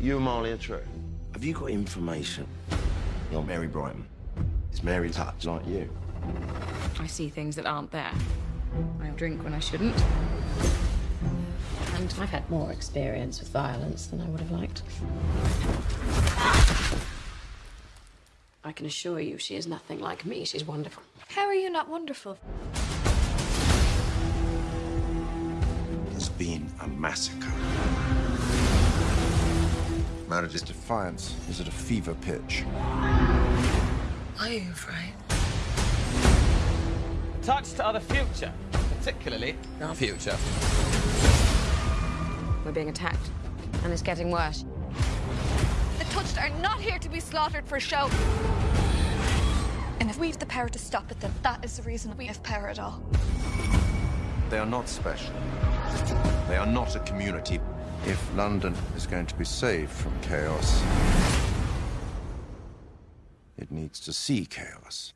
You and Marley are true. Have you got information on Mary Brighton? Is Mary touch like you? I see things that aren't there. I drink when I shouldn't. And I've had more experience with violence than I would have liked. I can assure you she is nothing like me. She's wonderful. How are you not wonderful? There's been a massacre. Marriage's defiance is at a fever pitch. Are you afraid? touch to other future, particularly our future. we're being attacked, and it's getting worse. The touched are not here to be slaughtered for show. And if we've the power to stop it, then that is the reason we have power at all. They are not special. They are not a community. If London is going to be saved from chaos, it needs to see chaos.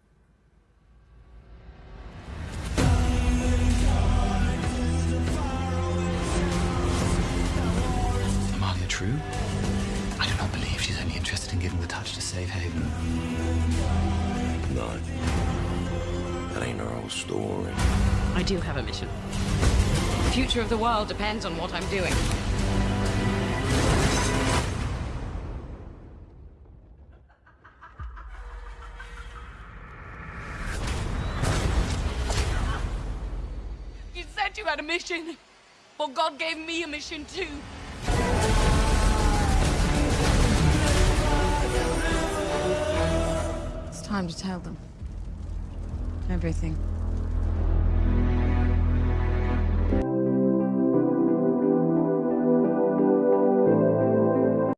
Amalia true? I do not believe she's only interested in giving the touch to save Haven. No. That ain't her whole story. I do have a mission. The future of the world depends on what I'm doing. Said you had a mission. Well, God gave me a mission too. It's time to tell them. Everything.